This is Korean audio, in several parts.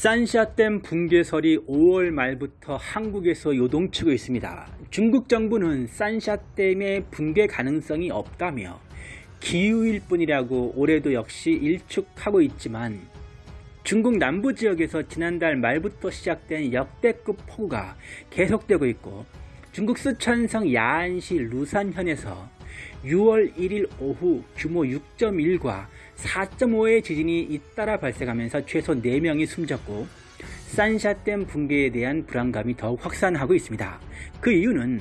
산샤댐 붕괴설이 5월 말부터 한국에서 요동치고 있습니다. 중국 정부는 산샤댐의 붕괴 가능성이 없다며 기후일 뿐이라고 올해도 역시 일축하고 있지만 중국 남부 지역에서 지난달 말부터 시작된 역대급 폭우가 계속되고 있고 중국 쓰촨성 야안시 루산현에서 6월 1일 오후 규모 6.1과 4.5의 지진이 잇따라 발생하면서 최소 4명이 숨졌고 산샤댐 붕괴에 대한 불안감이 더욱 확산하고 있습니다. 그 이유는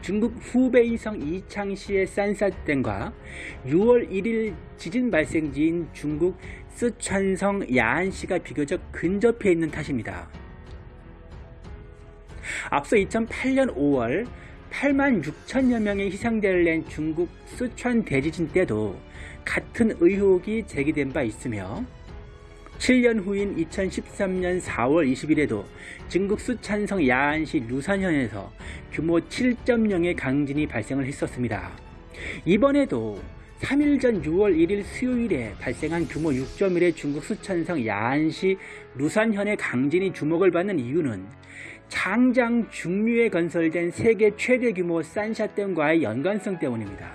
중국 후베이성 이창시의 산샤댐과 6월 1일 지진 발생지인 중국 쓰촨성 야안시가 비교적 근접해 있는 탓입니다. 앞서 2008년 5월 8만 6천여 명의 희생자를 낸 중국 쓰촨 대지진 때도 같은 의혹이 제기된 바 있으며 7년 후인 2013년 4월 20일에도 중국 수찬성 야안시 루산현에서 규모 7.0의 강진이 발생을 했었습니다. 이번에도 3일 전 6월 1일 수요일에 발생한 규모 6.1의 중국 수천성 야안시 루산현의 강진이 주목을 받는 이유는 장장 중류에 건설된 세계 최대 규모 산샤댐과의 연관성 때문입니다.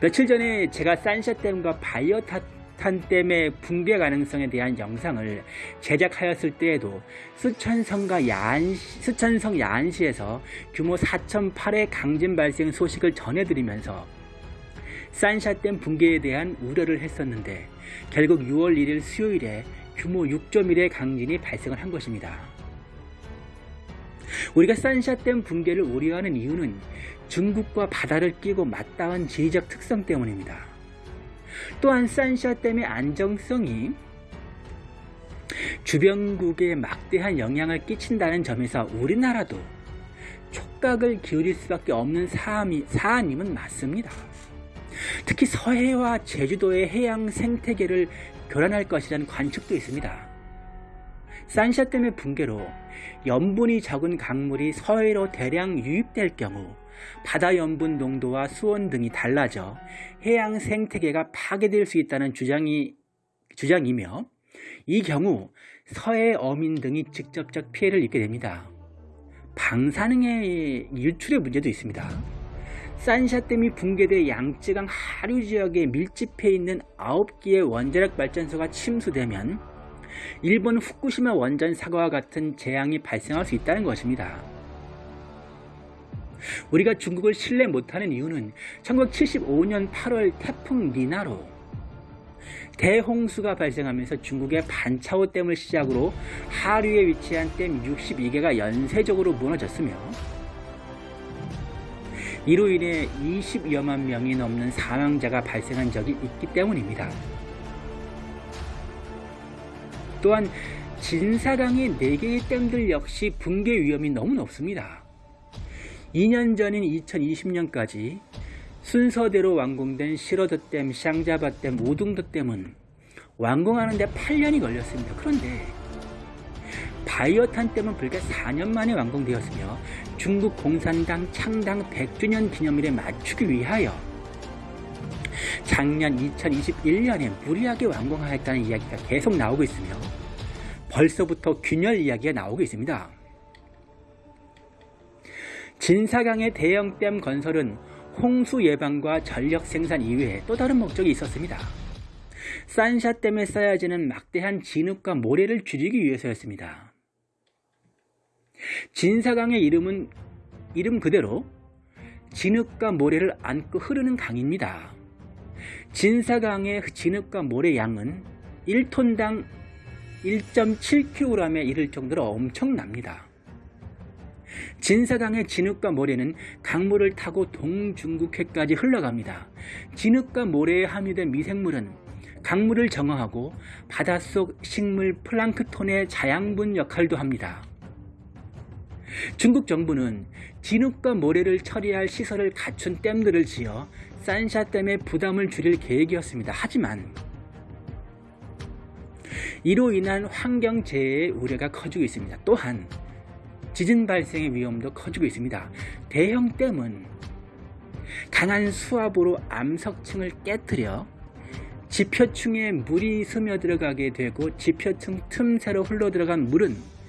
며칠 전에 제가 산샤댐과 바이오탄댐의 붕괴 가능성에 대한 영상을 제작하였을 때에도 수천성과 야안시, 수천성 야안시에서 규모 4.8의 강진 발생 소식을 전해드리면서 산샤댐 붕괴에 대한 우려를 했었는데 결국 6월 1일 수요일에 규모 6.1의 강진이 발생을 한 것입니다. 우리가 산샤댐 붕괴를 우려하는 이유는 중국과 바다를 끼고 맞닿은 지리적 특성 때문입니다. 또한 산샤댐의 안정성이 주변국에 막대한 영향을 끼친다는 점에서 우리나라도 촉각을 기울일 수밖에 없는 사안임은 맞습니다. 특히 서해와 제주도의 해양 생태계를 교란할 것이라는 관측도 있습니다. 산샤댐의 붕괴로 염분이 적은 강물이 서해로 대량 유입될 경우 바다 염분 농도와 수온 등이 달라져 해양 생태계가 파괴될 수 있다는 주장이, 주장이며 이 경우 서해 어민 등이 직접적 피해를 입게 됩니다. 방사능의 유출의 문제도 있습니다. 산샤댐이 붕괴돼 양쯔강 하류 지역에 밀집해 있는 9개의 원자력 발전소가 침수되면 일본 후쿠시마 원전 사고와 같은 재앙이 발생할 수 있다는 것입니다. 우리가 중국을 신뢰 못하는 이유는 1975년 8월 태풍 니나로 대홍수가 발생하면서 중국의 반차오 댐을 시작으로 하류에 위치한 댐 62개가 연쇄적으로 무너졌으며 이로 인해 20여만 명이 넘는 사망자가 발생한 적이 있기 때문입니다. 또한 진사강의 4개의 댐들 역시 붕괴 위험이 너무 높습니다. 2년 전인 2020년까지 순서대로 완공된 시러드댐, 샹자바댐, 오둥도댐은 완공하는데 8년이 걸렸습니다. 그런데 바이오탄댐은 불과 4년 만에 완공되었으며 중국 공산당 창당 100주년 기념일에 맞추기 위하여 작년 2021년에 무리하게 완공하였다는 이야기가 계속 나오고 있으며 벌써부터 균열 이야기가 나오고 있습니다. 진사강의 대형댐 건설은 홍수 예방과 전력 생산 이외에 또 다른 목적이 있었습니다. 산샤댐에 쌓여지는 막대한 진흙과 모래를 줄이기 위해서였습니다. 진사강의 이름은 이름 그대로 진흙과 모래를 안고 흐르는 강입니다. 진사강의 진흙과 모래 양은 1톤당 1.7kg에 이를 정도로 엄청납니다. 진사강의 진흙과 모래는 강물을 타고 동중국해까지 흘러갑니다. 진흙과 모래에 함유된 미생물은 강물을 정화하고 바닷속 식물 플랑크톤의 자양분 역할도 합니다. 중국 정부는 진흙과 모래를 처리할 시설을 갖춘 댐들을 지어 산샤댐의 부담을 줄일 계획이었습니다. 하지만 이로 인한 환경재해의 우려가 커지고 있습니다. 또한 지진 발생의 위험도 커지고 있습니다. 대형 댐은 강한 수압으로 암석층을 깨뜨려 지표층에 물이 스며들어가게 되고 지표층 틈새로 흘러들어간 물은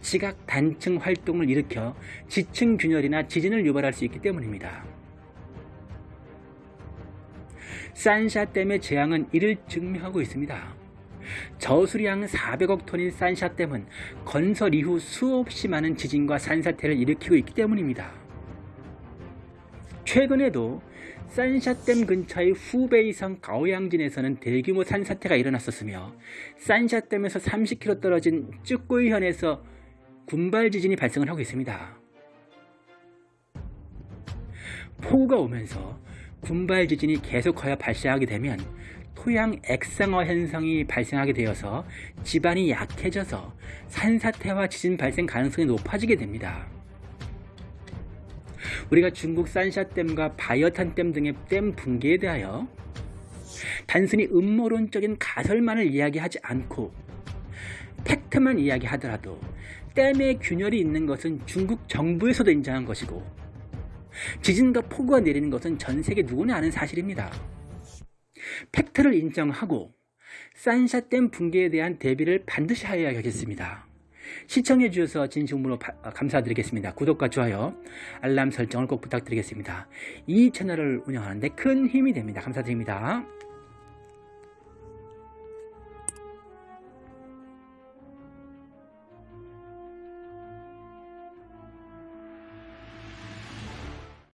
지각 단층 활동을 일으켜 지층 균열이나 지진을 유발할 수 있기 때문입니다. 산샤댐의 재앙은 이를 증명하고 있습니다. 저수량 400억 톤인 산샤댐은 건설 이후 수없이 많은 지진과 산사태를 일으키고 있기 때문입니다. 최근에도 산샤댐 근처의 후베이성 가오양진에서는 대규모 산사태가 일어났었으며 산샤댐에서 30km 떨어진 쯔꼬이현에서 군발 지진이 발생을 하고 있습니다. 폭우가 오면서 군발 지진이 계속하여 발생하게 되면 토양 액상화 현상이 발생하게 되어서 지반이 약해져서 산사태와 지진 발생 가능성이 높아지게 됩니다. 우리가 중국 산샤댐과 바이어탄댐 등의 댐 붕괴에 대하여 단순히 음모론적인 가설만을 이야기하지 않고 팩트만 이야기하더라도 댐의 균열이 있는 것은 중국 정부에서도 인정한 것이고 지진과 폭우가 내리는 것은 전 세계 누구나 아는 사실입니다. 팩트를 인정하고 산샤댐 붕괴에 대한 대비를 반드시 하여야겠습니다. 시청해 주셔서 진심으로 감사드리겠습니다. 구독과 좋아요, 알람 설정을 꼭 부탁드리겠습니다. 이 채널을 운영하는데 큰 힘이 됩니다. 감사드립니다.